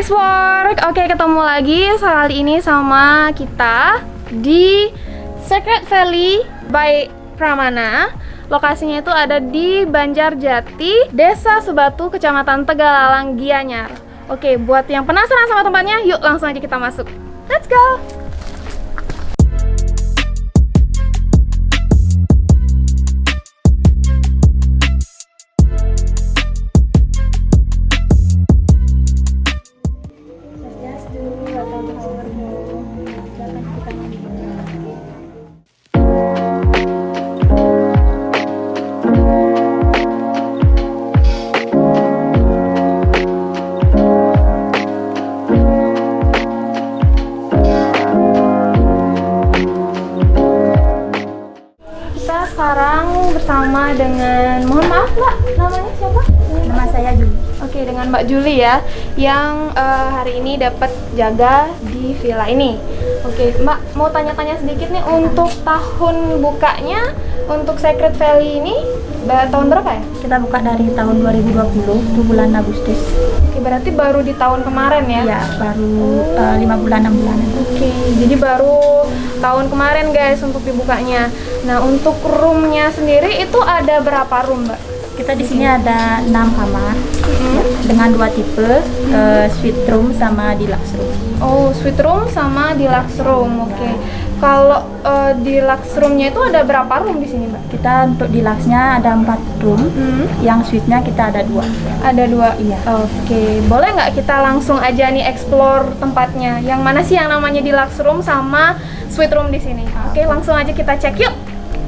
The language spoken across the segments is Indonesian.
Explore. Oke, ketemu lagi kali ini sama kita di Secret Valley by Pramana. Lokasinya itu ada di Banjarjati, Desa Sebatu, Kecamatan Tegalalang, Gianyar. Oke, buat yang penasaran sama tempatnya, yuk langsung aja kita masuk. Let's go! Sekarang bersama dengan, mohon maaf Mbak, namanya siapa? Nama saya Juli. Oke, dengan Mbak Juli ya, yang eh, hari ini dapat jaga di villa ini. Oke, Mbak mau tanya-tanya sedikit nih untuk tahun bukanya untuk Secret Valley ini tahun berapa ya? Kita buka dari tahun 2020 di bulan Agustus. Oke, berarti baru di tahun kemarin ya? Ya, baru eh, lima bulan enam bulan. Oke, jadi baru tahun kemarin guys untuk dibukanya. Nah, untuk roomnya sendiri itu ada berapa room, Mbak? Kita di sini ada enam kamar dengan dua tipe, eh, suite room sama deluxe room. Oh, suite room sama deluxe room. Oke. Kalau eh, deluxe roomnya itu ada berapa room di sini, Mbak? Kita untuk deluxe-nya ada empat room, Hmm. yang suite-nya kita ada dua. Ada dua. Iya. Oke, boleh nggak kita langsung aja nih explore tempatnya? Yang mana sih yang namanya deluxe room sama suite room di sini? Oke, langsung aja kita cek yuk.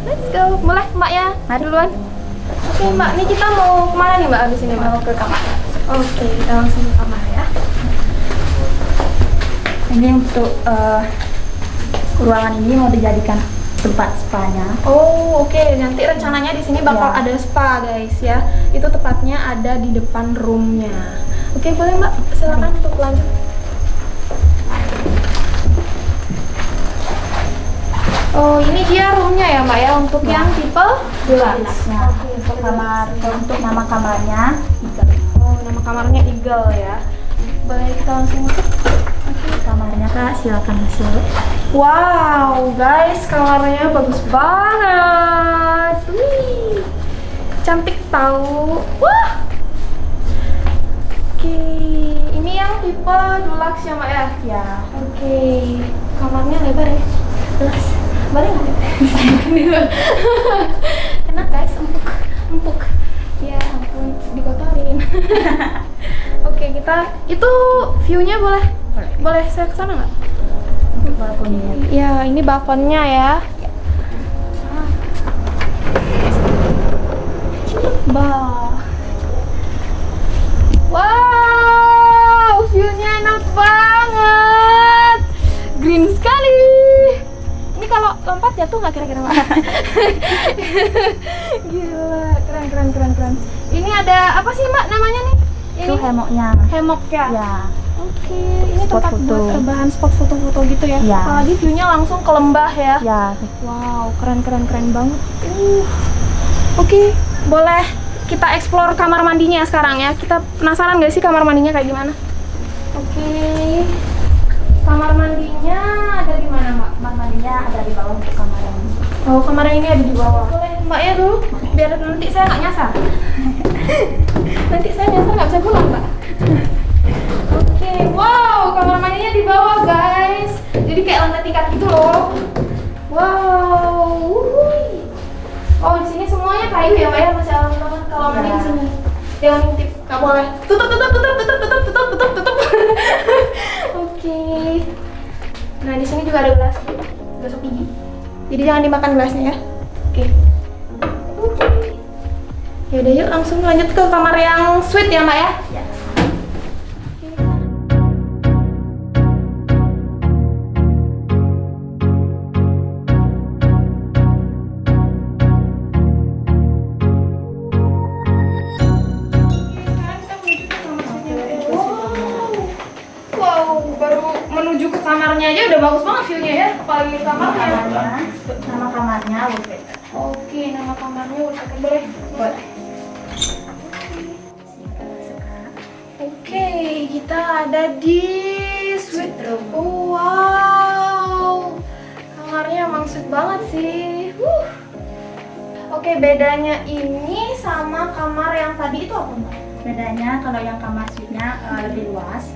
Let's go. Boleh, Mbak ya? Mari. Duluan. Oke, Mbak. Ini kita mau ke mana nih, Mbak? Abis ini, Mbak? Mau ke kamar. Oke, kita langsung ke kamar ya. Ini untuk eh, ruangan ini mau dijadikan tempat spa-nya. Oh, oke. Nanti rencananya di sini bakal Ya. ada spa, guys ya. Itu tepatnya ada di depan roomnya. Oke, boleh Mbak. Silakan untuk lanjut. Oh, ini dia roomnya ya, Mbak ya, untuk yang tipe deluxe. Untuk kamar, untuk nama kamarnya tiga. Oh, nama kamarnya Eagle ya. Boleh kita langsung masuk? Kamarnya kak, silakan masuk. Wow, guys, kamarnya bagus banget. Wih, cantik tahu. Wah. Oke, ini yang tipe deluxe ya, Mbak ya? Ya, Oke, kamarnya lebar ya? Jelas. Boleh nggak? Enak guys, empuk, empuk. Ya ampun, dikotorin. Oke, kita itu view-nya boleh? Boleh. Boleh saya ke sana nggak? balkonnya. Ya, ini balkonnya ya. Bah. Wow, view-nya enak banget. Lompat jatuh nggak kira-kira? Gila, keren keren keren keren. Ini ada apa sih, Mbak, namanya nih? Itu hemoknya. hemok ya? Ya, Oke, ini Spot tempat foto. buat rebahan spot foto-foto gitu ya. Ya. Apalagi view-nya langsung ke lembah ya. ya. Wow, keren keren keren banget. Uh. Oke, boleh kita explore kamar mandinya sekarang ya. Kita penasaran gak sih kamar mandinya kayak gimana? Oke. Kamar mandinya ada di mana, Mbak? Kamar mandinya ada di bawah untuk kamar ini. Oh, kamar ini ada di bawah. Boleh, Mbak ya dulu, biar nanti saya nggak nyasar. nanti saya nyasar nggak bisa pulang, Mbak. Oke, wow, kamar mandinya di bawah, guys. Jadi kayak lantai tingkat gitu loh. Wow, wuhui. Oh, di sini semuanya kayu ya, Mbak ya, masya Allah banget kalau mandi di sini. Jangan ngintip, nggak boleh. Tutup, tutup, tutup, tutup, tutup, sini juga ada gelas, gosok gigi. Jadi jangan dimakan gelasnya ya. Oke. Oke. Ya udah yuk langsung lanjut ke kamar yang suite ya, Mbak ya. Udah bagus banget view-nya ya, apalagi kamarnya. Kamarnya, nama kamarnya wallpaper. Oke, nama kamarnya udah boleh. Boleh. Oke. Oke, kita ada di suite room. Wow, kamarnya emang sweet banget sih. Wuh. Oke, bedanya ini sama kamar yang tadi itu apa mbak? Bedanya kalau yang kamar suite-nya eh, lebih luas.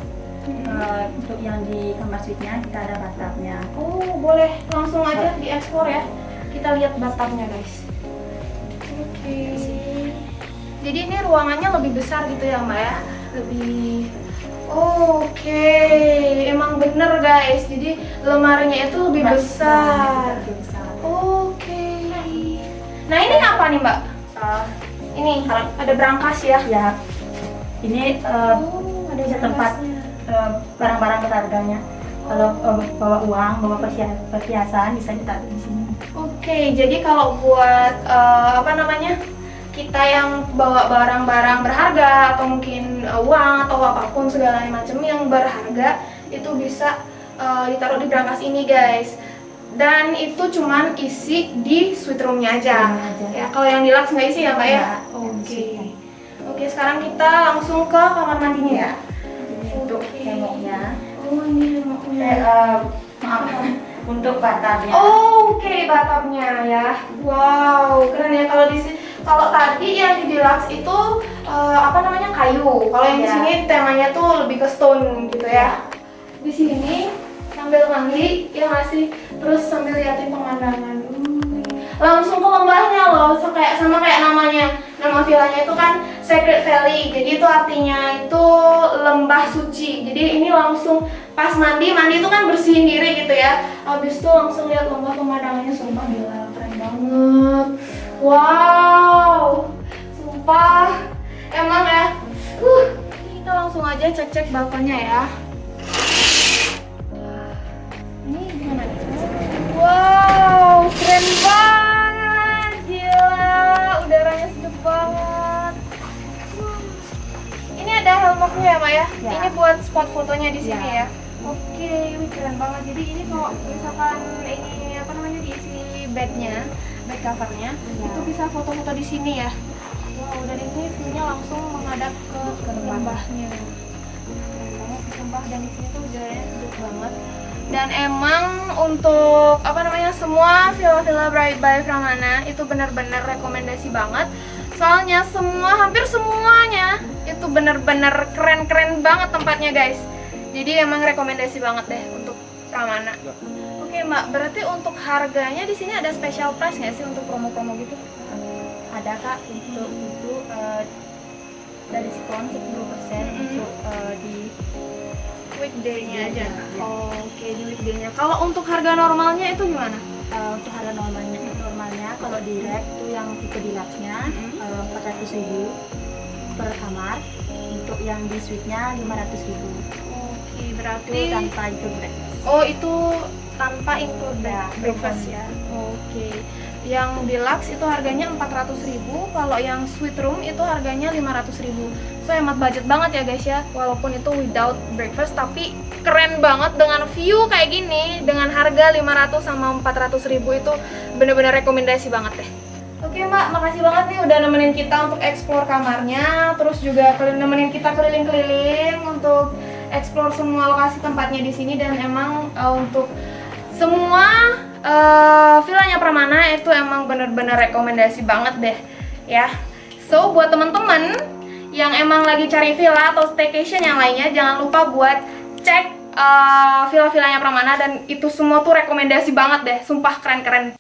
Eh, untuk yang di kamar suite-nya kita ada bathtubnya. Oh, boleh langsung aja dieksplor ya. Kita lihat bathtubnya guys. Oke. Jadi ini ruangannya lebih besar gitu ya mbak ya? Lebih. Oke, emang bener guys. Jadi lemarinya itu lebih besar. Lebih besar. Oke. Nah ini apa nih mbak? Eh, Ini ada berangkas ya? ya, ini eh, Oh, ada bisa tempat eh, barang-barang berharganya. Kalau eh, bawa uang, bawa perhia- perhiasan bisa ditaruh di sini. Oke, jadi kalau buat eh, apa namanya kita yang bawa barang-barang berharga atau mungkin uang atau apa pun segala macam yang berharga itu bisa eh, ditaruh di berangkas ini guys. Dan itu cuman isi di suite roomnya aja. Roomnya aja. Ya, kalau yang di Lux nggak isi ya, Mbak ya? Yang Oke. suite-nya. Oke, sekarang kita langsung ke kamar mandinya ya. Oke. hemoknya. Oh, ini Eh, maaf, untuk bathtubnya. Oh, oke bathtubnya ya. Wow, keren ya kalau di sini. Kalau tadi yang di deluxe itu eh, apa namanya kayu. Kalau yang di Iya. sini temanya tuh lebih ke stone gitu ya. Di sini sambil mandi ya masih terus sambil liatin pemandangan. Hmm. Langsung ke lembahnya loh, so, kayak sama kayak namanya. Nama villanya itu kan Sacred Valley. Jadi itu artinya itu lembah suci. Jadi ini langsung pas mandi, mandi itu kan bersihin diri gitu ya. Habis itu langsung lihat lembah pemandangannya sumpah gila, keren banget. Wow. Sumpah. Emang ya. Uh, kita langsung aja cek-cek balkonnya ya. Ini gimana? Wow, helmoknya ya, Mak ya? Ini buat spot fotonya di sini Ya. ya. Oke, wih keren banget. Jadi ini kalau misalkan ini apa namanya diisi bednya, bed covernya, Ya. itu bisa foto-foto di sini ya. Wow, dan ini view-nya langsung menghadap ke, lembah. lembahnya. Sumpah. Dan di sini tuh udaranya sejuk banget. Dan emang untuk apa namanya semua villa-villa Bright by Pramana itu benar-benar rekomendasi banget. Soalnya semua hampir semuanya itu benar-benar keren-keren banget tempatnya guys. Jadi emang rekomendasi banget deh untuk Pramana. Oke Mbak, berarti untuk harganya di sini ada special price nggak sih untuk promo-promo gitu? ada kak untuk itu eh, dari diskon 10% Mm-mm. untuk eh, di Weekday-nya aja. Iya. Oke, di weekday-nya. Kalau untuk harga normalnya itu gimana? eh, untuk harga normalnya normalnya kalau di rack itu yang tipe deluxe-nya Mm-mm. eh, 400.000 per kamar untuk yang di suite-nya 500.000 Oke, itu berarti tanpa include breakfast Oh itu tanpa include Ya, breakfast ya. Oke. Yang deluxe itu harganya 400.000, kalau yang suite room itu harganya 500.000. So hemat budget banget ya guys ya. Walaupun itu without breakfast tapi keren banget dengan view kayak gini dengan harga 500 sama 400.000 itu bener-bener rekomendasi banget deh. Oke mbak, makasih banget nih udah nemenin kita untuk explore kamarnya Terus juga nemenin kita keliling-keliling untuk explore semua lokasi tempatnya di sini Dan emang eh, untuk semua eh, villanya Pramana itu emang bener-bener rekomendasi banget deh ya. So buat temen-temen yang emang lagi cari villa atau staycation yang lainnya Jangan lupa buat cek eh, villa-villanya Pramana Dan itu semua tuh rekomendasi banget deh, sumpah keren-keren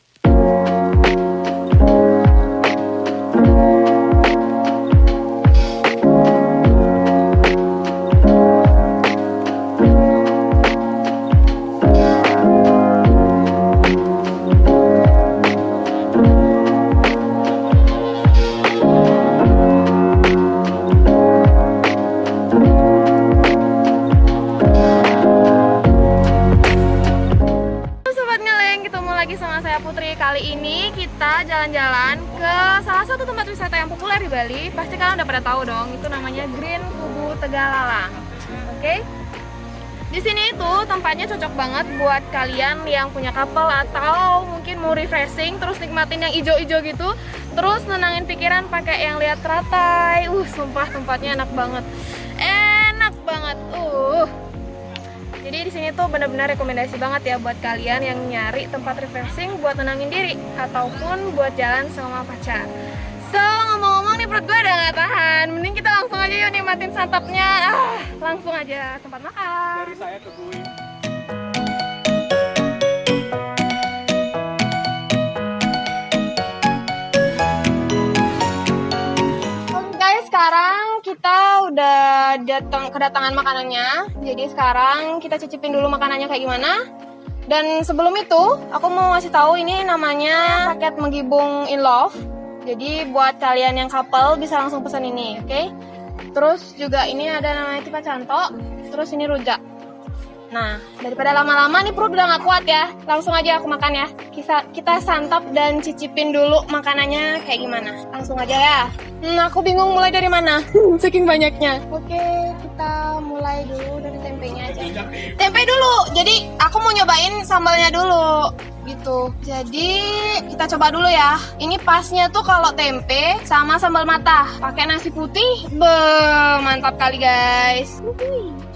jalan-jalan ke salah satu tempat wisata yang populer di Bali. Pasti kalian udah pada tahu dong, itu namanya Green Kubu Tegalalang. Oke? Di sini itu tempatnya cocok banget buat kalian yang punya couple atau mungkin mau refreshing terus nikmatin yang ijo-ijo gitu. Terus nenangin pikiran pakai yang lihat teratai. Uh sumpah tempatnya enak banget. Enak itu benar-benar rekomendasi banget ya buat kalian yang nyari tempat refreshing buat tenangin diri ataupun buat jalan sama pacar. So, ngomong-ngomong nih perut gue udah gak tahan. Mending kita langsung aja yuk nikmatin santapnya. Ah, langsung aja tempat makan. Dari saya ke guys, sekarang kita udah datang kedatangan makanannya. Jadi sekarang kita cicipin dulu makanannya kayak gimana. Dan sebelum itu, aku mau ngasih tahu ini namanya paket menggibung in love. Jadi buat kalian yang couple bisa langsung pesan ini, oke? Terus juga ini ada namanya tipa cantok, terus ini rujak. Nah, daripada lama-lama nih perut udah gak kuat ya. Langsung aja aku makan ya. Kita, kita santap dan cicipin dulu makanannya kayak gimana. Langsung aja ya. Hmm, aku bingung mulai dari mana. Saking banyaknya. Oke, kita mulai dulu dari tempenya aja. Tempe dulu. Jadi, aku mau nyobain sambalnya dulu. Gitu. Jadi, kita coba dulu ya. Ini pasnya tuh kalau tempe sama sambal mata. Pakai nasi putih. Be, mantap kali guys.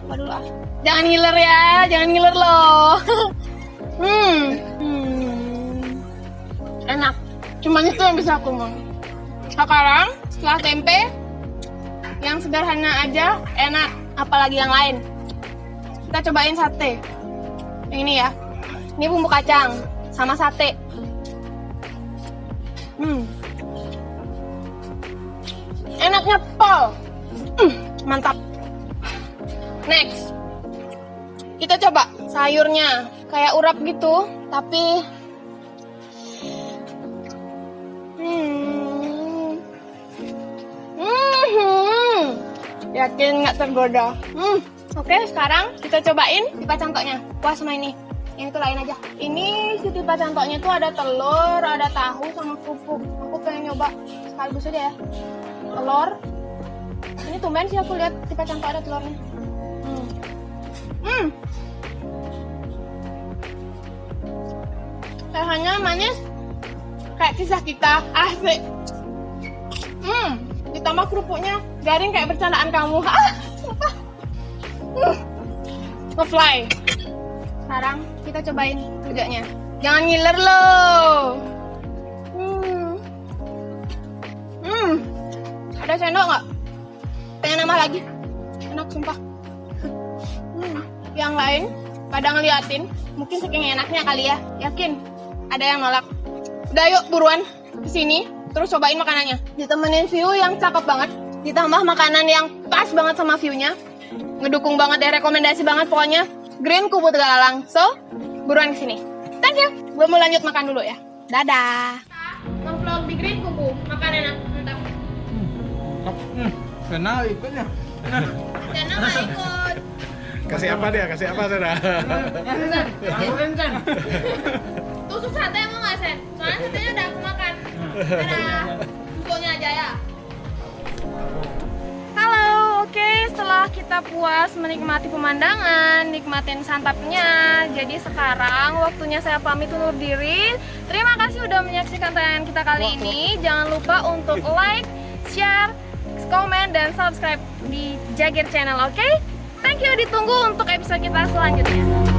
Coba dulu ah. Jangan ngiler ya, jangan ngiler loh. hmm. hmm. Enak. Cuman itu yang bisa aku mau. Sekarang setelah tempe yang sederhana aja enak, apalagi yang lain. Kita cobain sate. Yang ini ya. Ini bumbu kacang sama sate. Hmm. Enaknya pol. Hmm, mantap. Next. Kita coba sayurnya kayak urap gitu, tapi hmm, hmm, yakin nggak tergoda. Hmm, oke sekarang kita cobain tipa cangkoknya. Wah sama ini, yang itu lain aja. Ini si tipa cangkoknya tuh ada telur, ada tahu sama kerupuk. Aku pengen nyoba sekaligus aja ya. Telur. Ini tumben sih aku lihat tipa cangkok ada telurnya. Rasanya manis kayak kisah kita asik. Hmm, ditambah kerupuknya garing kayak bercandaan kamu. Sumpah. Hmm. Ngefly. Sekarang kita cobain rujaknya. Jangan ngiler loh. Hmm. Hmm. Ada sendok nggak? Pengen nambah lagi? Enak sumpah. Hmm, yang lain pada ngeliatin mungkin saking enaknya kali ya yakin ada yang nolak. Udah yuk buruan ke sini terus cobain makanannya. Ditemenin view yang cakep banget. Ditambah makanan yang pas banget sama viewnya. Ngedukung banget deh rekomendasi banget pokoknya. Green Kubu Tegalang so buruan ke sini thank you. Gue mau lanjut makan dulu ya. Dadah. Ngevlog di Green Kubu. Makan enak mantap. Hmm, kenal ikutnya. nama ikut Kasih apa dia? Kasih apa saudara? Tusuk sate mau nggak Sen? Soalnya satenya udah aku makan. Dadah. Tusuknya aja ya. Halo, oke setelah kita puas menikmati pemandangan, nikmatin santapnya Jadi sekarang waktunya saya pamit undur diri Terima kasih udah menyaksikan tayangan kita kali ini Jangan lupa untuk like, share, komen, dan subscribe di Jagir Channel, oke? Thank you, ditunggu untuk episode kita selanjutnya